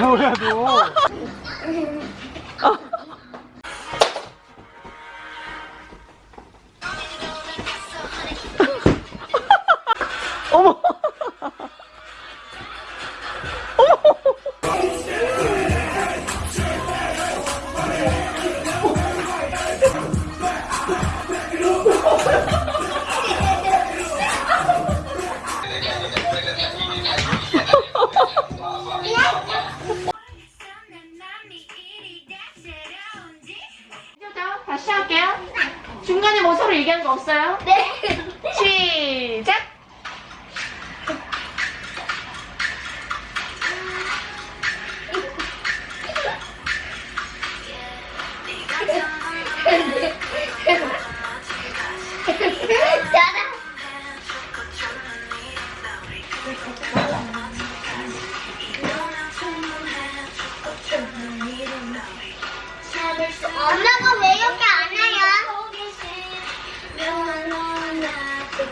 뭐야 너? 어머. 다시 할게요. 중간에 뭐 서로 얘기하는 거 없어요? 네. 시작! 엄마가